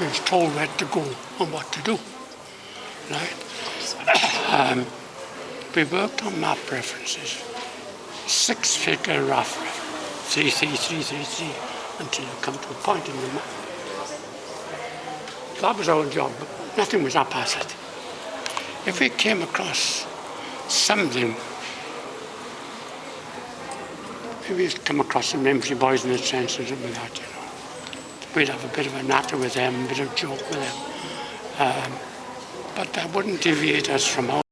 we was told where to go and what to do. Right? um, we worked on map references. Six figure rough, three, three, three, three, three, until you come to a point in the map. That was our job, nothing was up past it. If we came across something, maybe we'd come across some empty boys in the trenches and that, you know. We'd have a bit of a natter with them, a bit of a joke with them. Um, but that wouldn't deviate us from our